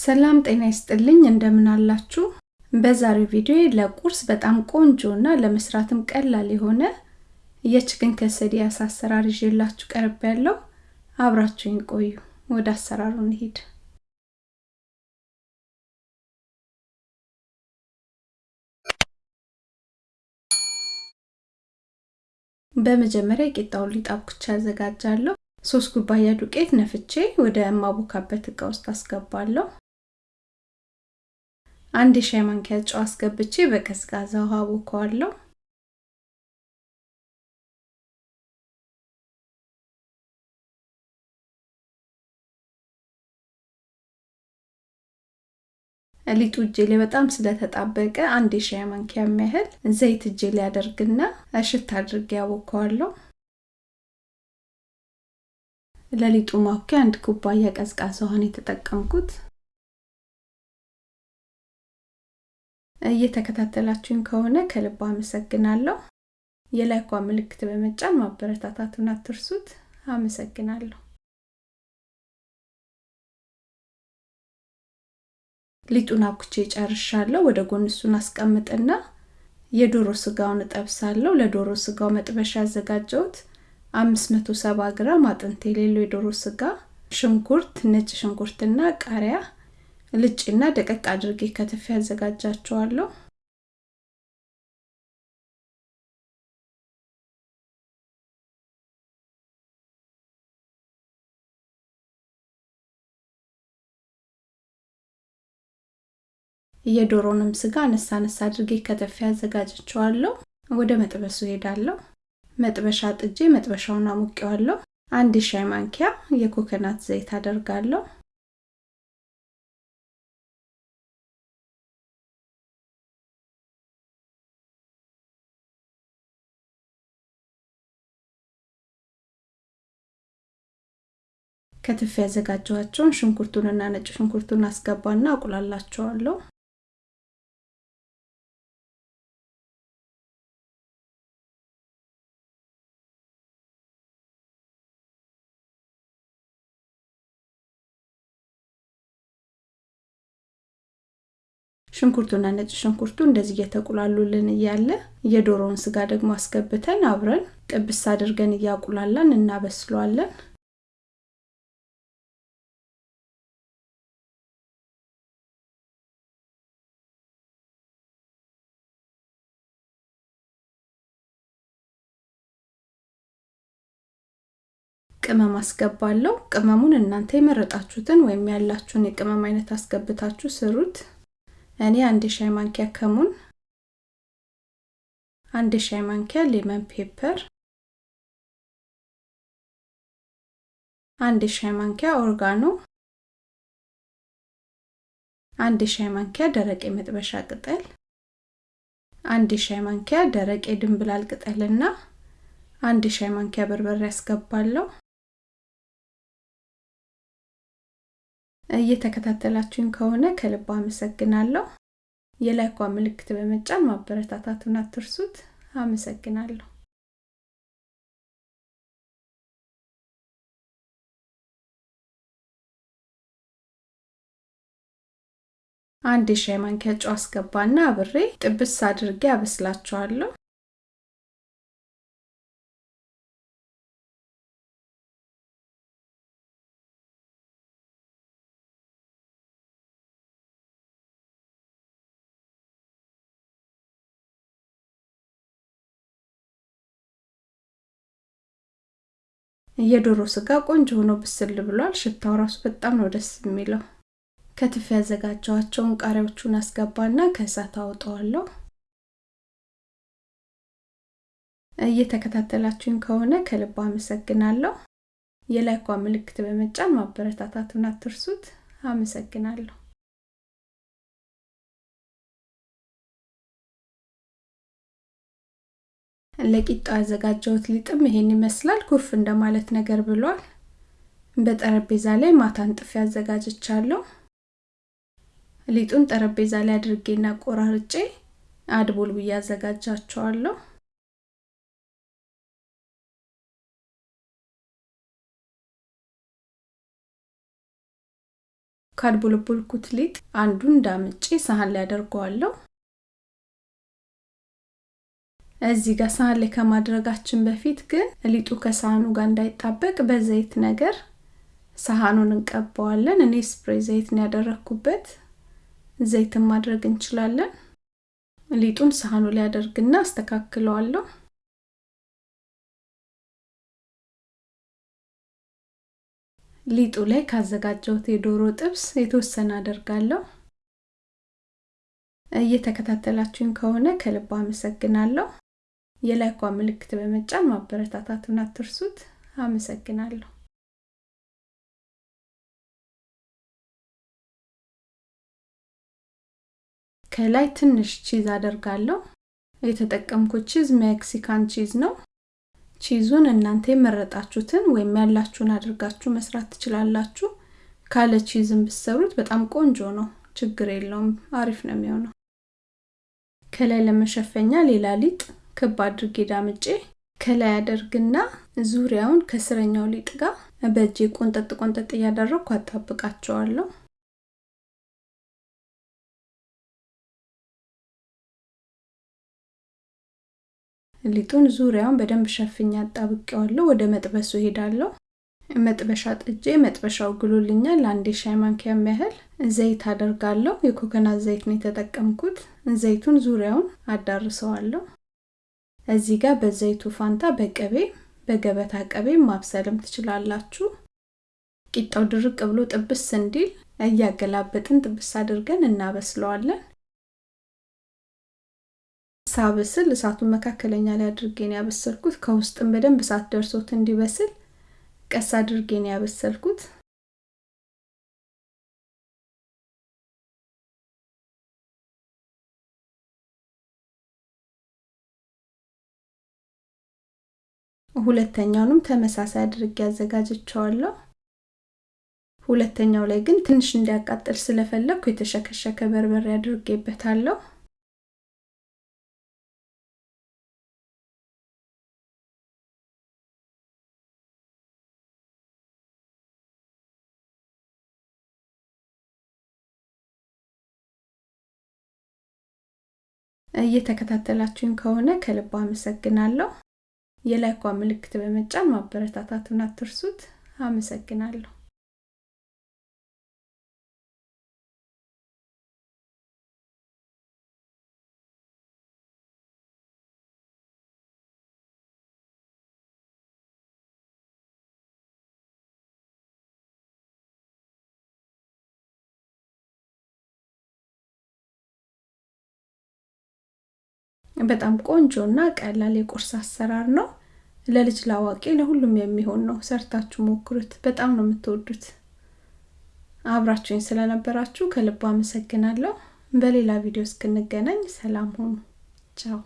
ሰላም ጤና ይስጥልኝ እንደምን አላችሁ? በዛሬው ቪዲዮ ለቁርስ በጣም ቆንጆ እና ለመስራትም ቀላል የሆነ የችክን ከሰዲ አሰራር ይዤላችሁ ቀርብ ያለው አብራችሁኝ ቆዩ። ወደ አሰራሩ እንሂድ። በመጀመሪያ የቂጣውን ሊጥ አዘጋጃለሁ። ሶስት ኩባያ ዱቄት ነፍቼ ወደ ማቦካበት እቃ ውስጥ አስገባለሁ። አንድ የሻይ ማንኪያ ጨው አስገብቼ በቀዝቃዛ ውሃ አቦካዋለሁ። ሊጡ እጄ ላይ በጣም ስለተጣበቀ አንድ የሻይ ማንኪያ የሚያህል ዘይት እጄ ላይ አደርግና እሽት አድርጌ ያቦካዋለሁ። ለሊጡ ማውኪያ አንድ ኩባያ ቀዝቃዛ ውሃን የተጠቀምኩት። እየተከታተላችሁኝ ከሆነ ከልብ አመሰግናለሁ። የላይኳ ምልክት በመጫን ማበረታታቱን አትርሱት። አመሰግናለሁ። ሊጡን አብኩቼ ጨርሻለሁ። ወደ ጎን እሱን አስቀምጥና የዶሮ ስጋውን እጠብሳለሁ። ለዶሮ ስጋው መጥበሻ ያዘጋጀሁት 570 ግራም አጥንት የሌለው የዶሮ ስጋ፣ ሽንኩርት፣ ነጭ ሽንኩርትና ቃሪያ ልጭና ደቀቅ አድርጌ ከትፌ ያዘጋጃቸዋለሁ። የዶሮንም ስጋ አነሳ አነሳ አድርጌ ከተፌ አዘጋጅቸዋለሁ። ወደ መጥበሱ ሄዳለሁ። መጥበሻ ጥጄ መጥበሻውን አሙቄዋለሁ። አንድ ሻይ ማንኪያ የኮኮናት ዘይት አደርጋለሁ። ከትፌ ያዘጋጀኋቸውን ሽንኩርቱንና ነጭ ሽንኩርቱን አስገባና አቁላላቸዋለሁ። ሽንኩርቱና ነጭ ሽንኩርቱ እንደዚህ እየተቁላሉልን እያለ የዶሮውን ስጋ ደግሞ አስገብተን አብረን ጥብስ አድርገን እያቁላላን እናበስለዋለን። ቅመም አስገባለሁ። ቅመሙን እናንተ የመረጣችሁትን ወይም ያላችሁን የቅመም አይነት አስገብታችሁ ስሩት። እኔ አንድ ሻይ ማንኪያ ከሙን፣ አንድ ሻይ ማንኪያ ሌመን ፔፐር፣ አንድ ሻይ ማንኪያ ኦርጋኖ፣ አንድ ሻይ ማንኪያ ደረቅ የመጥበሻ ቅጠል፣ አንድ ሻይ ማንኪያ ደረቅ የድንብላል ቅጠልና አንድ ሻይ ማንኪያ በርበሬ ያስገባለሁ። እየተከታተላችሁኝ ከሆነ ከልብ አመሰግናለሁ። የላይኳ ምልክት በመጫን ማበረታታቱን አትርሱት። አመሰግናለሁ። አንድ የሻይ ማንኪያ ጨው አስገባና አብሬ ጥብስ አድርጌ አበስላቸዋለሁ። የዶሮ ስጋ ቆንጆ ሆኖ ብስል ብሏል። ሽታው ራሱ በጣም ነው ደስ የሚለው። ከትፍ ያዘጋጀዋቸውን ቃሪያዎቹን አስገባና ከእሳት አውጠዋለሁ። እየተከታተላችሁኝ ከሆነ ከልብ አመሰግናለሁ። የላይኳ ምልክት በመጫን ማበረታታቱን አትርሱት። አመሰግናለሁ። ለቂጣው ያዘጋጀሁት ሊጥም ይሄን ይመስላል። ኩፍ እንደማለት ነገር ብሏል። በጠረጴዛ ላይ ማታ አንጥፌ አዘጋጅቻለሁ። ሊጡን ጠረጴዛ ላይ አድርጌና ቆራርጬ አድቦል ብዬ አዘጋጃቸዋለሁ። ካድቦለቦልኩት ሊጥ አንዱን ዳምጬ ሳህን ላይ አደርገዋለሁ። እዚህ ጋር ሳህን ላይ ከማድረጋችን በፊት ግን ሊጡ ከሳህኑ ጋር እንዳይጣበቅ በዘይት ነገር ሳህኑን እንቀባዋለን። እኔ ስፕሬይ ዘይት ነው ያደረኩበት። ዘይትን ማድረግ እንችላለን። ሊጡን ሳህኑ ላይ አደርግና አስተካክለዋለሁ። ሊጡ ላይ ካዘጋጀሁት የዶሮ ጥብስ የተወሰነ አደርጋለሁ። እየተከታተላችሁኝ ከሆነ ከልብ አመሰግናለሁ። የላይኳ ምልክት በመጫን ማበረታታቱን አትርሱት። አመሰግናለሁ። ከላይ ትንሽ ቺዝ አደርጋለሁ። የተጠቀምኩት ቺዝ ሜክሲካን ቺዝ ነው። ቺዙን እናንተ የመረጣችሁትን ወይም ያላችሁን አድርጋችሁ መስራት ትችላላችሁ። ካለ ቺዝን ብትሰሩት በጣም ቆንጆ ነው። ችግር የለውም። አሪፍ ነው የሚሆነው። ከላይ ለመሸፈኛ ሌላ ሊጥ ክብ አድርጌ ዳምጬ ከላይ አደርግና ዙሪያውን ከስረኛው ሊጥ ጋር በእጄ ቆንጠጥ ቆንጠጥ እያደረግኩ አጣብቃቸዋለሁ። ሊጡን ዙሪያውን በደንብ ሸፍኛ አጣብቄዋለሁ። ወደ መጥበሱ ሄዳለሁ። መጥበሻ ጥጄ መጥበሻው ግሎልኛል። አንድ ሻይ ማንኪያ ያህል ዘይት አደርጋለሁ። የኮኮናት ዘይት ነው የተጠቀምኩት። ዘይቱን ዙሪያውን አዳርሰዋለሁ። እዚህ ጋር በዘይቱ ፋንታ በቅቤ በገበታ ቅቤ ማብሰልም ትችላላችሁ። ቂጣው ድርቅ ብሎ ጥብስ እንዲል እያገላበጥን ጥብስ አድርገን እናበስለዋለን። ሳብስል እሳቱን መካከለኛ ላይ አድርጌን ያበሰልኩት ከውስጥም በደንብ እሳት ደርሶት እንዲበስል ቀስ አድርጌን ያበሰልኩት። ሁለተኛውንም ተመሳሳይ አድርጌ አዘጋጅቸዋለሁ። ሁለተኛው ላይ ግን ትንሽ እንዲያቃጥል ስለፈለግኩ የተሸከሸከ በርበሬ አድርጌበታለሁ። እየተከታተላችሁኝ ከሆነ ከልብ አመሰግናለሁ። የላይኳ ምልክት በመጫን ማበረታታቱን አትርሱት። አመሰግናለሁ። በጣም ቆንጆ እና ቀላል የቁርስ አሰራር ነው። ለልጅ ላዋቂ ለሁሉም የሚሆን ነው። ሰርታችሁ ሞክሩት። በጣም ነው የምትወዱት። አብራችሁኝ ስለነበራችሁ ከልቡ አመሰግናለሁ። በሌላ ቪዲዮ እስክንገናኝ ሰላም ሁኑ። ቻው